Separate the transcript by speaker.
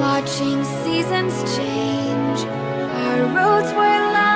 Speaker 1: Watching seasons change. Our roads were lined